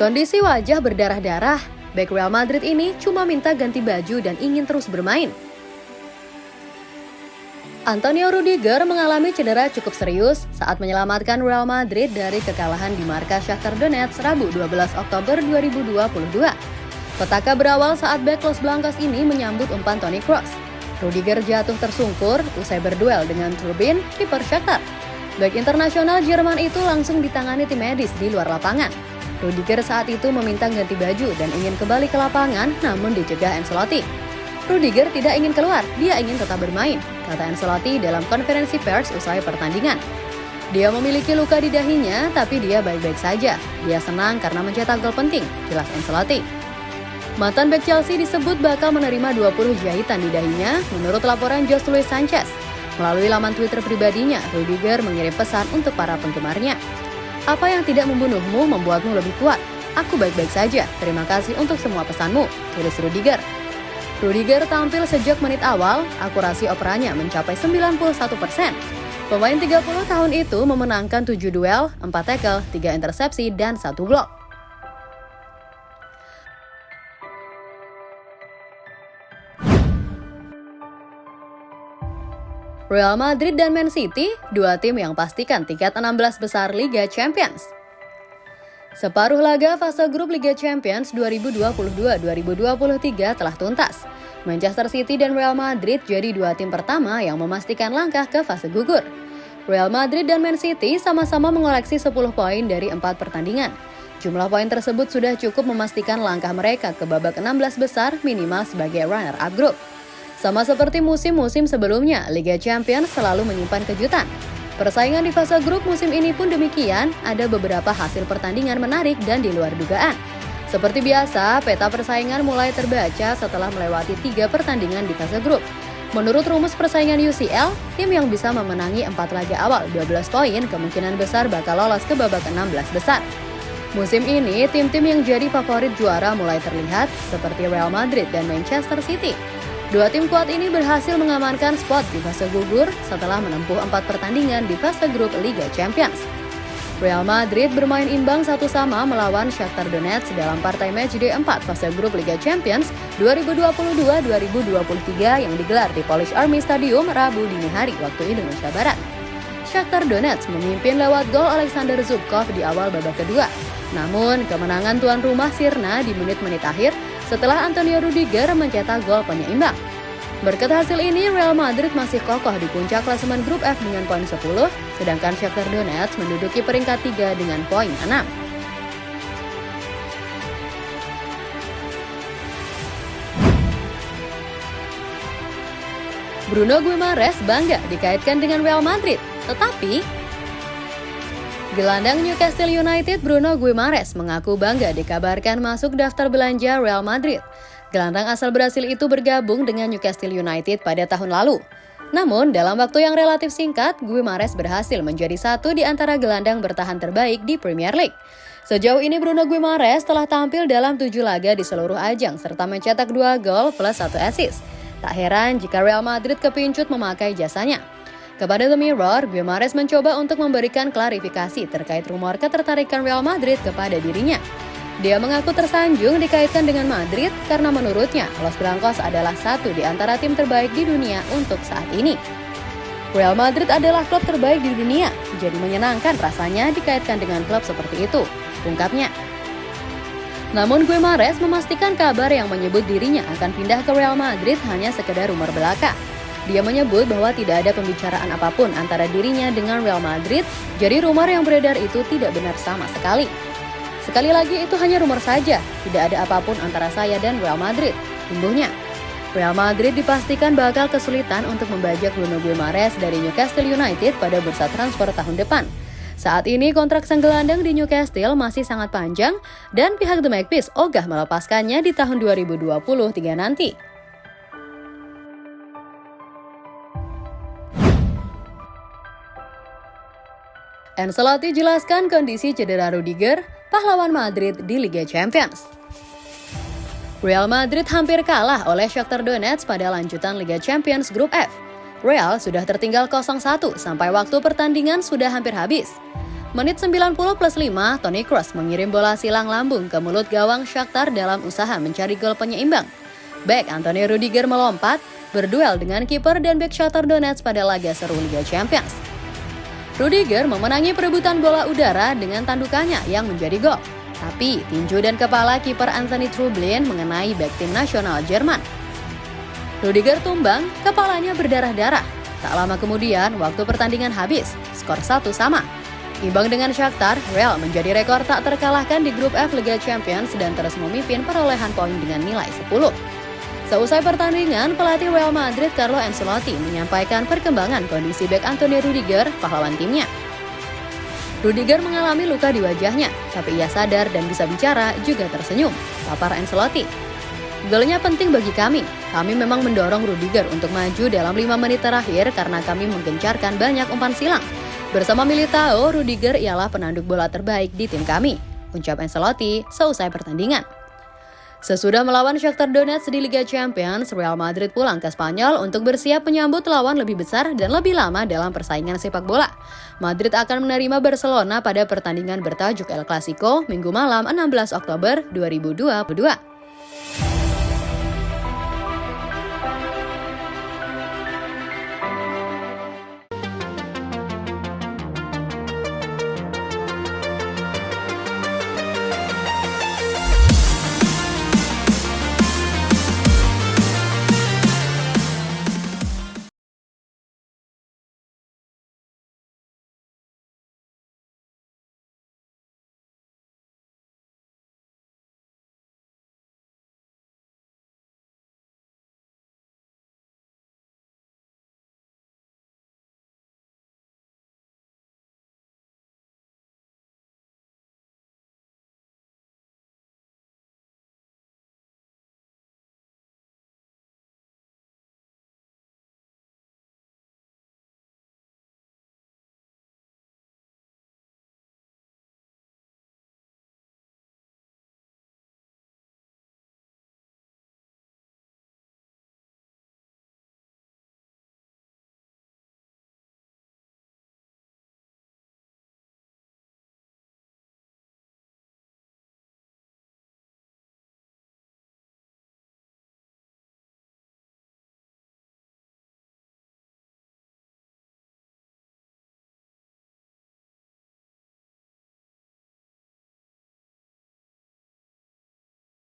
Kondisi wajah berdarah-darah, Back Real Madrid ini cuma minta ganti baju dan ingin terus bermain. Antonio Rudiger mengalami cedera cukup serius saat menyelamatkan Real Madrid dari kekalahan di markas Shakhtar Donetsk Rabu 12 Oktober 2022. Petaka berawal saat back Los Blancos ini menyambut umpan Toni Kroos. Rudiger jatuh tersungkur usai berduel dengan Turbin, kiper Shakhtar. Back internasional Jerman itu langsung ditangani tim medis di luar lapangan. Rudiger saat itu meminta ganti baju dan ingin kembali ke lapangan namun dicegah Ancelotti. Rudiger tidak ingin keluar, dia ingin tetap bermain, kata Ancelotti dalam konferensi pers usai pertandingan. Dia memiliki luka di dahinya, tapi dia baik-baik saja. Dia senang karena mencetak gol penting, jelas Ancelotti. Mantan back Chelsea disebut bakal menerima 20 jahitan di dahinya menurut laporan Jose Luis Sanchez. Melalui laman Twitter pribadinya, Rudiger mengirim pesan untuk para penggemarnya. Apa yang tidak membunuhmu membuatmu lebih kuat. Aku baik-baik saja. Terima kasih untuk semua pesanmu, tulis Rudiger. Rudiger tampil sejak menit awal, akurasi operannya mencapai 91 persen. Pemain 30 tahun itu memenangkan 7 duel, 4 tackle, 3 intersepsi, dan 1 blok. Real Madrid dan Man City, dua tim yang pastikan tiket 16 besar Liga Champions. Separuh laga fase grup Liga Champions 2022-2023 telah tuntas. Manchester City dan Real Madrid jadi dua tim pertama yang memastikan langkah ke fase gugur. Real Madrid dan Man City sama-sama mengoleksi 10 poin dari empat pertandingan. Jumlah poin tersebut sudah cukup memastikan langkah mereka ke babak 16 besar minimal sebagai runner-up grup. Sama seperti musim-musim sebelumnya, Liga Champions selalu menyimpan kejutan. Persaingan di fase grup musim ini pun demikian, ada beberapa hasil pertandingan menarik dan di luar dugaan. Seperti biasa, peta persaingan mulai terbaca setelah melewati tiga pertandingan di fase grup. Menurut rumus persaingan UCL, tim yang bisa memenangi empat laga awal 12 poin kemungkinan besar bakal lolos ke babak 16 besar. Musim ini, tim-tim yang jadi favorit juara mulai terlihat seperti Real Madrid dan Manchester City. Dua tim kuat ini berhasil mengamankan spot di fase gugur setelah menempuh empat pertandingan di fase grup Liga Champions. Real Madrid bermain imbang satu sama melawan Shakhtar Donetsk dalam partai match day 4 fase grup Liga Champions 2022-2023 yang digelar di Polish Army Stadium Rabu dini hari waktu Indonesia Barat. Shakhtar Donetsk memimpin lewat gol Alexander Zubkov di awal babak kedua. Namun, kemenangan tuan rumah Sirna di menit-menit akhir setelah Antonio Rudiger mencetak gol penyeimbang. Berkat hasil ini, Real Madrid masih kokoh di puncak klasemen grup F dengan poin 10, sedangkan Shakhtar Donetsk menduduki peringkat 3 dengan poin 6. Bruno Guimaraes bangga dikaitkan dengan Real Madrid, tetapi Gelandang Newcastle United Bruno Guimaraes mengaku bangga dikabarkan masuk daftar belanja Real Madrid. Gelandang asal Brasil itu bergabung dengan Newcastle United pada tahun lalu. Namun, dalam waktu yang relatif singkat, Guimaraes berhasil menjadi satu di antara gelandang bertahan terbaik di Premier League. Sejauh ini Bruno Guimaraes telah tampil dalam tujuh laga di seluruh ajang serta mencetak dua gol plus satu assist. Tak heran jika Real Madrid kepincut memakai jasanya. Kepada The Mirror, Guimaraes mencoba untuk memberikan klarifikasi terkait rumor ketertarikan Real Madrid kepada dirinya. Dia mengaku tersanjung dikaitkan dengan Madrid karena menurutnya Los Blancos adalah satu di antara tim terbaik di dunia untuk saat ini. Real Madrid adalah klub terbaik di dunia, jadi menyenangkan rasanya dikaitkan dengan klub seperti itu, ungkapnya. Namun Guimaraes memastikan kabar yang menyebut dirinya akan pindah ke Real Madrid hanya sekedar rumor belaka. Dia menyebut bahwa tidak ada pembicaraan apa pun antara dirinya dengan Real Madrid, jadi rumor yang beredar itu tidak benar sama sekali. Sekali lagi itu hanya rumor saja, tidak ada apa pun antara saya dan Real Madrid, tumbuhnya. Real Madrid dipastikan bakal kesulitan untuk membajak Bruno Guimaraes dari Newcastle United pada bursa transfer tahun depan. Saat ini kontrak sang gelandang di Newcastle masih sangat panjang dan pihak The Magpies ogah melepaskannya di tahun 2023 nanti. Ancelotti jelaskan kondisi cedera Rudiger, pahlawan Madrid di Liga Champions. Real Madrid hampir kalah oleh Shakhtar Donetsk pada lanjutan Liga Champions Grup F. Real sudah tertinggal 0-1 sampai waktu pertandingan sudah hampir habis. Menit 90 plus 5, Toni Kroos mengirim bola silang lambung ke mulut gawang Shakhtar dalam usaha mencari gol penyeimbang. Back Anthony Rudiger melompat, berduel dengan kiper dan back Shakhtar Donetsk pada laga seru Liga Champions. Rudiger memenangi perebutan bola udara dengan tandukannya yang menjadi gol. Tapi tinju dan kepala kiper Anthony Trublin mengenai back tim nasional Jerman. Rudiger tumbang, kepalanya berdarah-darah. Tak lama kemudian, waktu pertandingan habis, skor satu sama. Imbang dengan Shakhtar, Real menjadi rekor tak terkalahkan di grup F Liga Champions dan terus memimpin perolehan poin dengan nilai 10. Seusai pertandingan, pelatih Real Madrid Carlo Ancelotti menyampaikan perkembangan kondisi bek Antonio Rudiger, pahlawan timnya. Rudiger mengalami luka di wajahnya, tapi ia sadar dan bisa bicara juga tersenyum, papar Ancelotti. Golnya penting bagi kami. Kami memang mendorong Rudiger untuk maju dalam 5 menit terakhir karena kami menggencarkan banyak umpan silang. Bersama Militao, Rudiger ialah penanduk bola terbaik di tim kami, ucap Ancelotti seusai pertandingan. Sesudah melawan Shakhtar Donetsk di Liga Champions, Real Madrid pulang ke Spanyol untuk bersiap menyambut lawan lebih besar dan lebih lama dalam persaingan sepak bola. Madrid akan menerima Barcelona pada pertandingan bertajuk El Clasico Minggu malam 16 Oktober 2022.